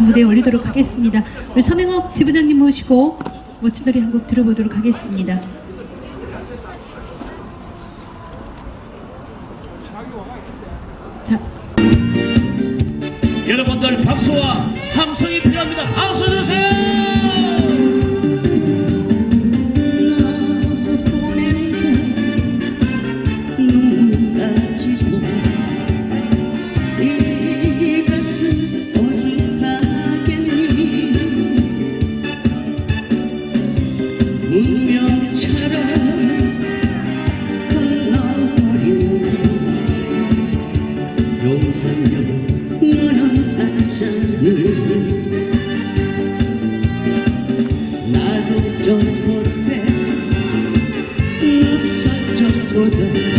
무대에 올리도록 하겠습니다. 우리 서명옥 지부장님 모시고 멋진 노래 한 곡 들어보도록 하겠습니다. 자, 여러분들 박수와 함성이 필요합니다. 박수 주세요. 너서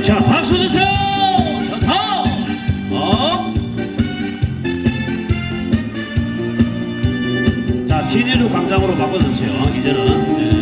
자, 박수 주세요. 좋다. 어? 자, 진해루 광장으로 바꿔주세요. 이제는. 네.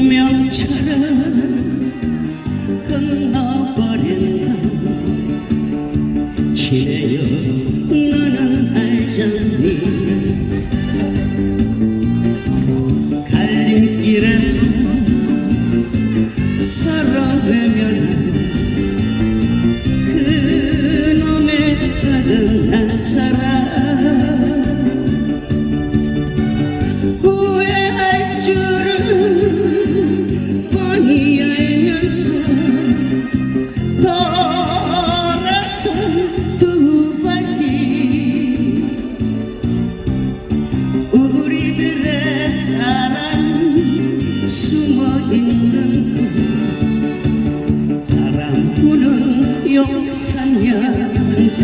운명처럼 건너버린다 지내요 숨어있는 곳 바람 부는 용산연자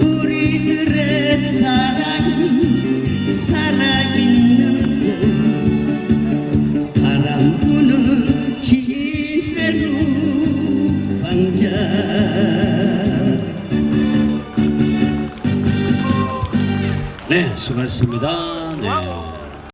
우리들의 사랑이 살아있는 곳 바람 부는 지배로 광장 네, 수고하셨습니다. 네.